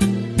Bye.